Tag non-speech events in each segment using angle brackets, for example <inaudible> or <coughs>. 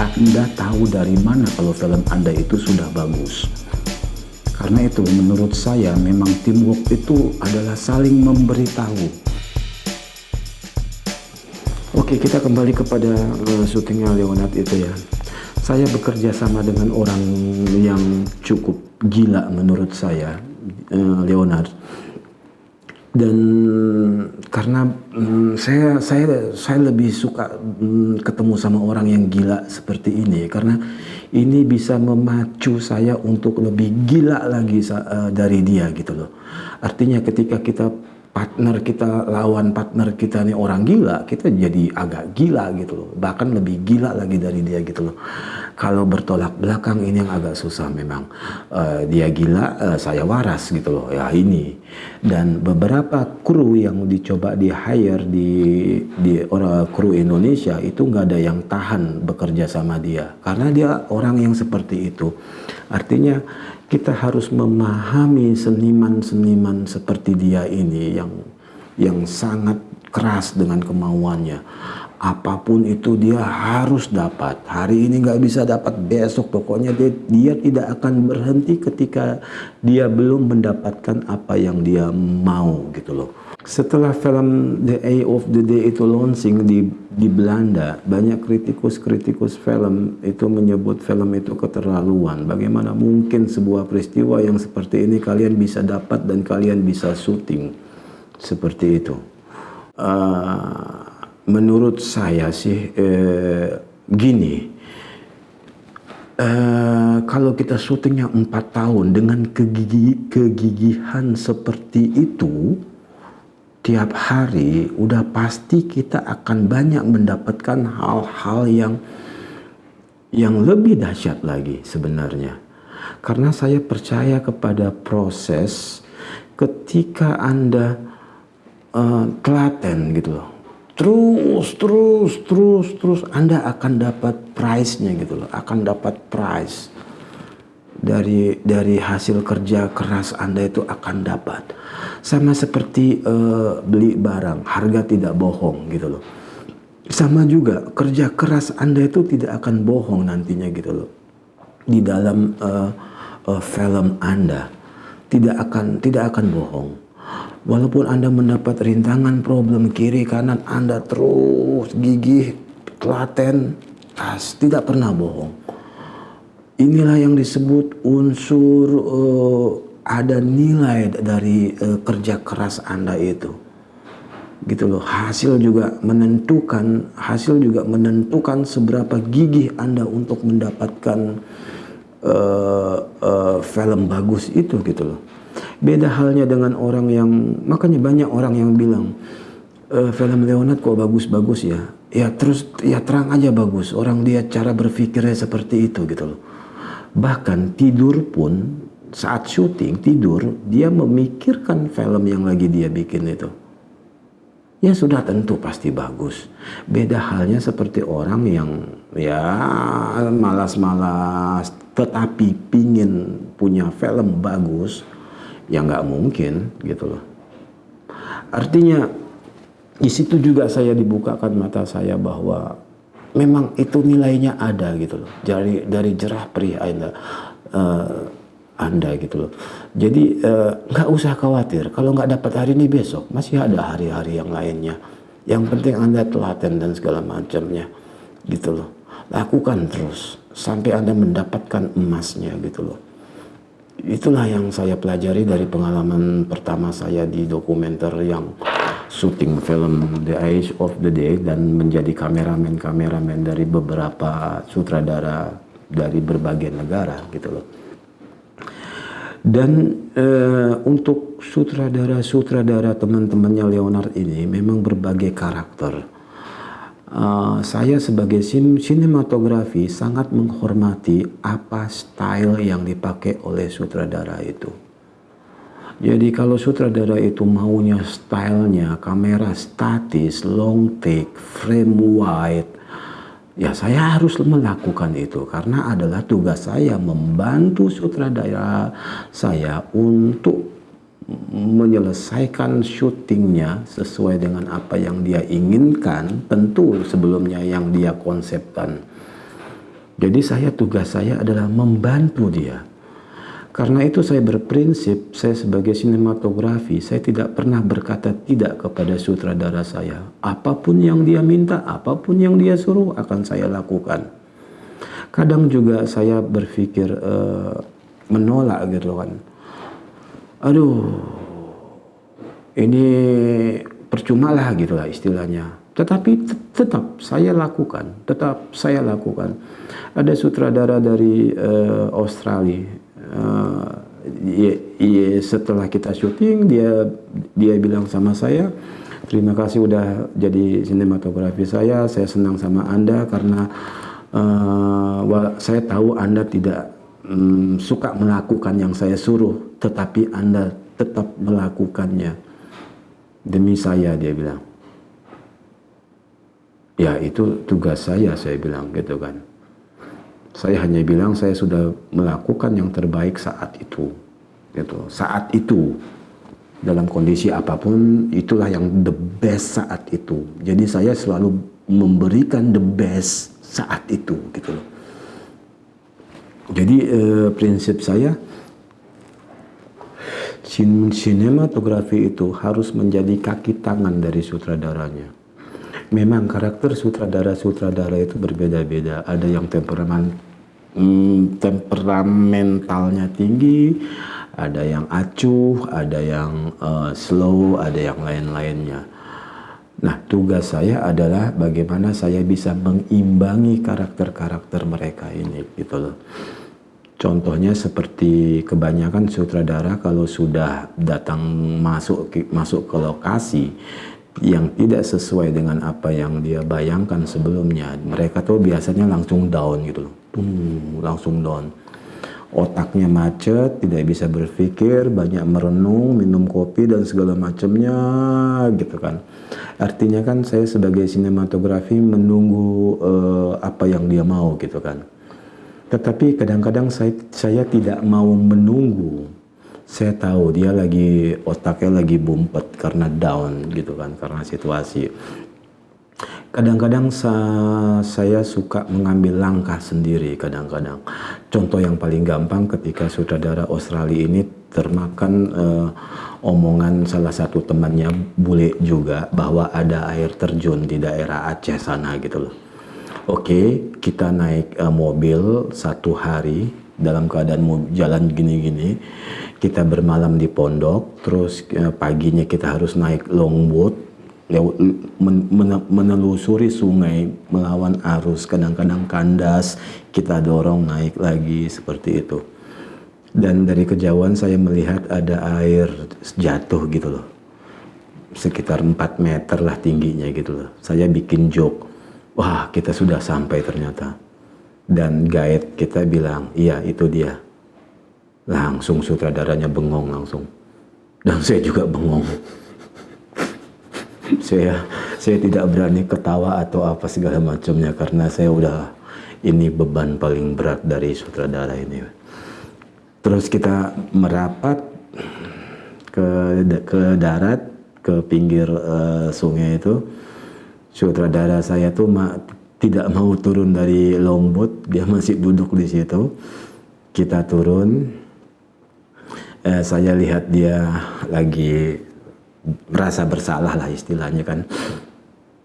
Anda tahu dari mana kalau film Anda itu sudah bagus? Karena itu menurut saya memang teamwork itu adalah saling memberitahu. Oke kita kembali kepada uh, syutingnya Leonard itu ya. Saya bekerja sama dengan orang yang cukup gila menurut saya, uh, Leonard dan karena um, saya saya saya lebih suka um, ketemu sama orang yang gila seperti ini. Karena ini bisa memacu saya untuk lebih gila lagi uh, dari dia gitu loh. Artinya ketika kita partner kita lawan partner kita nih orang gila kita jadi agak gila gitu loh. Bahkan lebih gila lagi dari dia gitu loh kalau bertolak belakang ini yang agak susah memang. Uh, dia gila uh, saya waras gitu loh ya ini. Dan beberapa kru yang dicoba di hire di di orang kru Indonesia itu nggak ada yang tahan bekerja sama dia. Karena dia orang yang seperti itu. Artinya kita harus memahami seniman-seniman seperti dia ini yang yang sangat keras dengan kemauannya apa pun itu dia harus dapat. Hari ini nggak bisa dapat besok. Pokoknya dia, dia tidak akan berhenti ketika dia belum mendapatkan apa yang dia mau gitu loh. Setelah film The Eye of the Day itu launching di di Belanda banyak kritikus-kritikus film itu menyebut film itu keterlaluan. Bagaimana mungkin sebuah peristiwa yang seperti ini kalian bisa dapat dan kalian bisa syuting? Seperti itu. Uh, menurut saya sih uh, gini uh, kalau kita syutingnya empat tahun dengan kegigi kegigihan seperti itu tiap hari udah pasti kita akan banyak mendapatkan hal-hal yang yang lebih dahsyat lagi sebenarnya. Karena saya percaya kepada proses ketika Anda uh, telaten gitu loh. Terus, terus, terus, terus Anda akan dapat price-nya gitu loh, akan dapat price dari dari hasil kerja keras Anda itu akan dapat. Sama seperti uh, beli barang, harga tidak bohong gitu loh. Sama juga kerja keras Anda itu tidak akan bohong nantinya gitu loh. Di dalam uh, uh, film Anda tidak akan tidak akan bohong. Walaupun Anda mendapat rintangan problem kiri kanan Anda terus gigih, telaten, tas, tidak pernah bohong Inilah yang disebut unsur uh, ada nilai dari uh, kerja keras Anda itu. Gitu loh. Hasil juga menentukan, hasil juga menentukan seberapa gigih Anda untuk mendapatkan uh, uh, film bagus itu gitu loh. Beda halnya dengan orang yang makanya banyak orang yang bilang e, film Leonard kok bagus-bagus ya. Ya terus ya terang aja bagus. Orang dia cara berpikirnya seperti itu gitu loh. Bahkan tidur pun saat syuting tidur dia memikirkan film yang lagi dia bikin itu. Ya sudah tentu pasti bagus. Beda halnya seperti orang yang ya malas-malas tetapi pingin punya film bagus ya nggak mungkin gitu loh. Artinya di situ juga saya dibukakan mata saya bahwa memang itu nilainya ada gitu loh. Dari dari jerah perih anda uh, anda gitu loh. Jadi eh, nggak uh, usah khawatir. Kalau nggak dapat hari ini besok masih ada hari-hari yang lainnya. Yang penting anda telaten dan segala macamnya gitu loh. Lakukan terus sampai anda mendapatkan emasnya gitu loh itulah yang saya pelajari dari pengalaman pertama saya di dokumenter yang syuting film The Age of the Day dan menjadi kameramen-kameramen dari beberapa sutradara dari berbagai negara gitu loh. Dan uh, untuk sutradara-sutradara teman-temannya Leonard ini memang berbagai karakter. Uh, saya sebagai sinematografi sangat menghormati apa style yang dipakai oleh sutradara itu. Jadi kalau sutradara itu maunya stylenya kamera statis, long take, frame wide, ya saya harus melakukan itu karena adalah tugas saya membantu sutradara saya untuk menyelesaikan syutingnya sesuai dengan apa yang dia inginkan tentu sebelumnya yang dia konsepkan Jadi saya tugas saya adalah membantu dia. Karena itu saya berprinsip, saya sebagai sinematografi, saya tidak pernah berkata tidak kepada sutradara saya. Apa pun yang dia minta, apa pun yang dia suruh akan saya lakukan. Kadang juga saya berpikir uh, menolak gitu kan. Aduh, ini percuma lah gitu lah istilahnya. Tetapi tetap saya lakukan, tetap saya lakukan. Ada sutradara dari uh, Australia uh, ya, ya, setelah kita syuting dia dia bilang sama saya terima kasih udah jadi sinematografi saya saya senang sama anda karena uh, saya tahu anda tidak um, suka melakukan yang saya suruh tetapi anda tetap melakukannya demi saya dia bilang ya itu tugas saya saya bilang gitu kan saya hanya bilang saya sudah melakukan yang terbaik saat itu. Gitu. Saat itu dalam kondisi apa pun itulah yang the best saat itu. Jadi saya selalu memberikan the best saat itu gitu loh. Jadi eh, prinsip saya sinematografi itu harus menjadi kaki tangan dari sutradaranya. Memang karakter sutradara-sutradara itu berbeda-beda. Ada yang temperamen hmm, temperamentalnya tinggi, ada yang acuh, ada yang uh, slow, ada yang lain-lainnya. Nah, tugas saya adalah bagaimana saya bisa mengimbangi karakter-karakter mereka ini, gitu loh. Contohnya seperti kebanyakan sutradara kalau sudah datang masuk masuk ke lokasi yang tidak sesuai dengan apa yang dia bayangkan sebelumnya, mereka tuh biasanya langsung down gitu loh hmm, langsung down otaknya macet, tidak bisa berpikir, banyak merenung, minum kopi dan segala macamnya gitu kan. Artinya kan saya sebagai sinematografi menunggu uh, apa yang dia mau gitu kan. Tetapi kadang-kadang saya, saya tidak mau menunggu. Saya tahu dia lagi otaknya lagi bumpet karena down gitu kan, karena situasi. Kadang-kadang sa saya suka mengambil langkah sendiri kadang-kadang. Contoh yang paling gampang ketika sutradara Australia ini termakan uh, omongan salah satu temannya bule juga bahwa ada air terjun di daerah Aceh sana gitu loh. Oke, kita naik uh, mobil satu hari dalam keadaan jalan gini-gini. Kita bermalam di pondok, terus uh, paginya kita harus naik longboat lewat menelusuri sungai melawan arus kadang-kadang kandas. Kita dorong naik lagi seperti itu. Dan dari kejauhan saya melihat ada air jatuh gitu loh. Sekitar 4 meter lah tingginya gitu loh. Saya bikin joke wah kita sudah sampai ternyata dan guide kita bilang iya itu dia langsung sutradaranya bengong langsung dan saya juga bengong <laughs> saya saya tidak berani ketawa atau apa segala macamnya karena saya udah ini beban paling berat dari sutradara ini. Terus kita merapat ke ke darat ke pinggir uh, sungai itu. Sutradara saya tuh ma tidak mau turun dari longboat, dia masih duduk di situ. Kita turun. Eh, saya lihat dia lagi merasa bersalah lah istilahnya kan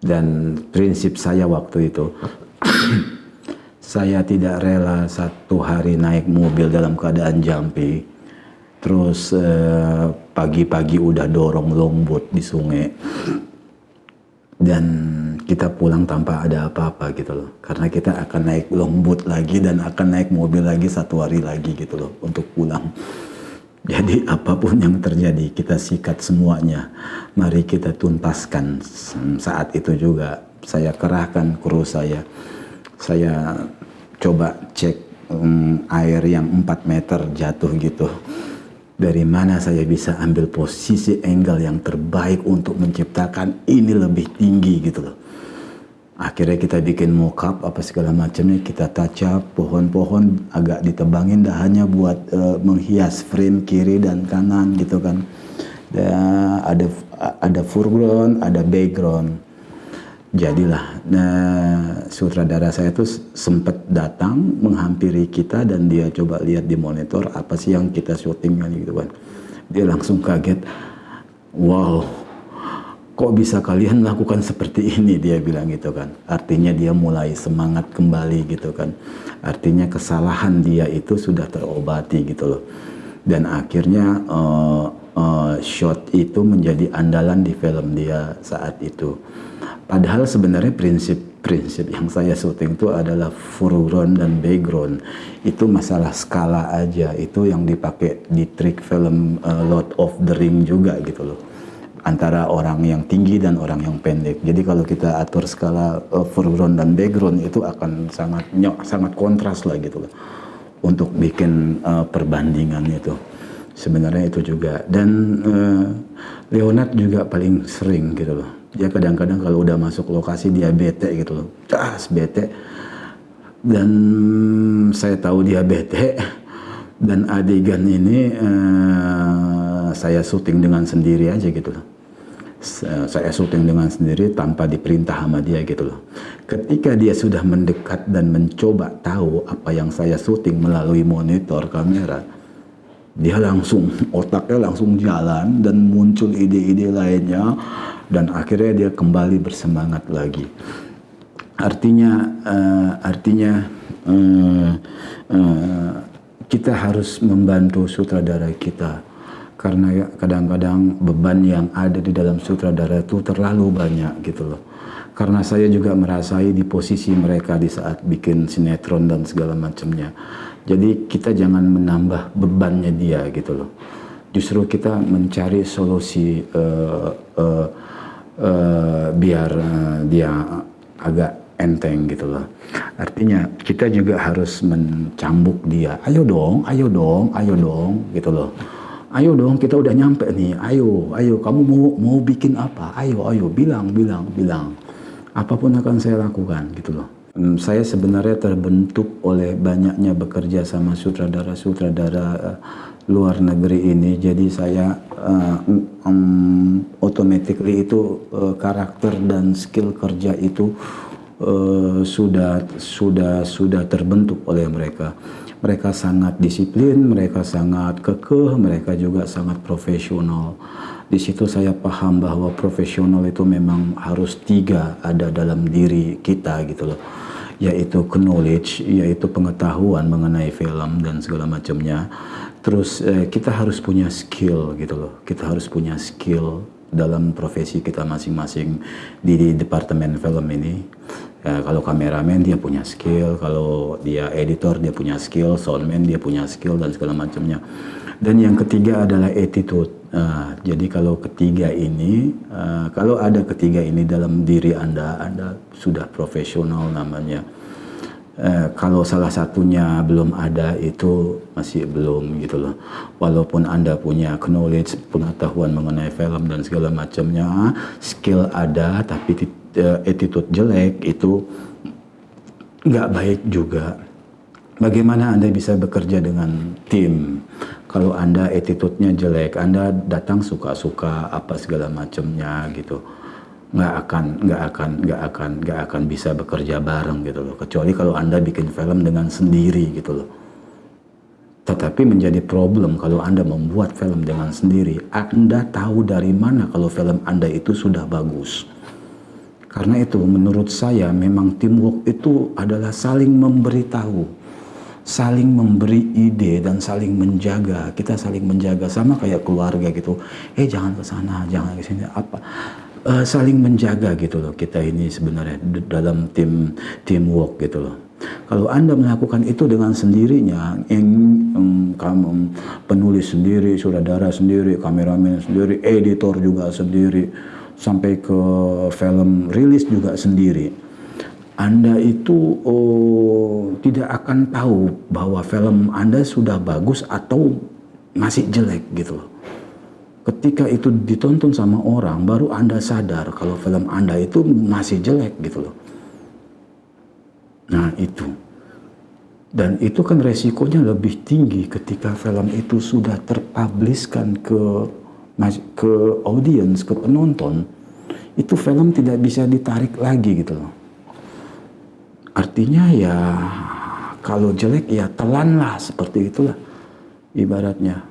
dan prinsip saya waktu itu <coughs> saya tidak rela satu hari naik mobil dalam keadaan jampi terus eh, pagi-pagi eh, udah dorong longboat di sungai dan kita pulang tanpa ada apa-apa gitu loh karena kita akan naik longboat lagi dan akan naik mobil lagi satu hari lagi gitu loh untuk pulang jadi apa pun yang terjadi kita sikat semuanya. Mari kita tuntaskan saat itu juga. Saya kerahkan kru saya. Saya coba cek um, air yang 4 meter jatuh gitu. Dari mana saya bisa ambil posisi angle yang terbaik untuk menciptakan ini lebih tinggi gitu loh. Akhirnya kita bikin mockup apa segala macamnya kita touch pohon-pohon agak ditebangin dah hanya buat uh, menghias frame kiri dan kanan gitu kan. Dan ada ada foreground ada background jadilah. Nah, sutradara saya itu sempat datang menghampiri kita dan dia coba lihat di monitor apa sih yang kita syutingkan gitu kan. Dia langsung kaget wow kok bisa kalian lakukan seperti ini? Dia bilang gitu kan. Artinya dia mulai semangat kembali gitu kan. Artinya kesalahan dia itu sudah terobati gitu loh. Dan akhirnya uh, uh, shot itu menjadi andalan di film dia saat itu Padahal sebenarnya prinsip-prinsip yang saya syuting itu adalah foreground dan background. Itu masalah skala aja. Itu yang dipakai di trik film uh, Lord of the Ring juga gitu loh. Antara orang yang tinggi dan orang yang pendek. Jadi kalau kita atur skala uh, foreground dan background itu akan sangat nyok, sangat kontras lah gitu loh. Untuk bikin uh, perbandingan itu. Sebenarnya itu juga. Dan uh, Leonard juga paling sering gitu loh. Dia kadang-kadang kalau udah masuk lokasi dia bete gitu loh. Cas bete. Dan saya tahu dia bete. <laughs> Dan adegan ini uh, saya syuting dengan sendiri aja gitu loh. Saya syuting dengan sendiri tanpa diperintah sama dia gitu loh. Ketika dia sudah mendekat dan mencoba tahu apa yang saya syuting melalui monitor kamera, dia langsung otaknya langsung jalan dan muncul ide-ide lainnya dan akhirnya dia kembali bersemangat lagi. Artinya, uh, artinya uh, uh, kita harus membantu sutradara kita karena kadang-kadang beban yang ada di dalam sutradara itu terlalu banyak gitu loh. Karena saya juga merasai di posisi mereka di saat bikin sinetron dan segala macamnya. Jadi kita jangan menambah bebannya dia gitu loh. Justru kita mencari solusi uh, uh, uh, biar uh, dia agak enteng gitu loh. Artinya kita juga harus mencambuk dia. Ayo dong, ayo dong, ayo dong gitu loh. Ayo dong, kita udah nyampe nih. Ayo, ayo kamu mau mau bikin apa? Ayo, ayo bilang, bilang, bilang. Apa pun akan saya lakukan gitu loh. Hmm, saya sebenarnya terbentuk oleh banyaknya bekerja sama sutradara-sutradara uh, luar negeri ini. Jadi saya uh, um, automatically itu uh, karakter dan skill kerja itu uh, sudah sudah sudah terbentuk oleh mereka. Mereka sangat disiplin mereka sangat kekeh mereka juga sangat profesional di situ saya paham bahwa profesional itu memang harus tiga ada dalam diri kita gitu loh yaitu knowledge yaitu pengetahuan mengenai film dan segala macamnya Terus eh, kita harus punya skill gitu loh. Kita harus punya skill dalam profesi kita masing-masing di, di departemen film ini. Ya, kalau kameramen dia punya skill, kalau dia editor dia punya skill, soundman dia punya skill dan segala macamnya. Dan yang ketiga adalah attitude. Uh, jadi kalau ketiga ini, uh, kalau ada ketiga ini dalam diri anda, anda sudah profesional namanya eh, kalau salah satunya belum ada itu masih belum gitu loh. Walaupun Anda punya knowledge, pengetahuan mengenai film dan segala macamnya, skill ada tapi uh, attitude jelek itu nggak baik juga. Bagaimana Anda bisa bekerja dengan tim kalau Anda attitude-nya jelek, Anda datang suka-suka apa segala macamnya gitu nggak akan nggak akan nggak akan nggak akan bisa bekerja bareng gitu loh. Kecuali kalau anda bikin film dengan sendiri gitu loh. Tetapi menjadi problem kalau anda membuat film dengan sendiri anda tahu dari mana kalau film anda itu sudah bagus. Karena itu menurut saya memang teamwork itu adalah saling memberitahu saling memberi ide dan saling menjaga kita saling menjaga sama kayak keluarga gitu eh jangan ke sana jangan ke sini apa uh, saling menjaga gitu loh kita ini sebenarnya dalam tim teamwork gitu loh. Kalau Anda melakukan itu dengan sendirinya, yang um, kamu penulis sendiri, sutradara sendiri, kameramen sendiri, editor juga sendiri, sampai ke film rilis juga sendiri. Anda itu oh, tidak akan tahu bahwa film Anda sudah bagus atau masih jelek gitu loh. Ketika itu ditonton sama orang baru anda sadar kalau film anda itu masih jelek gitu loh. Nah itu. Dan itu kan resikonya lebih tinggi ketika film itu sudah terpubliskan ke ke audiens ke penonton. Itu film tidak bisa ditarik lagi gitu loh. Artinya ya kalau jelek ya telan lah seperti itulah ibaratnya.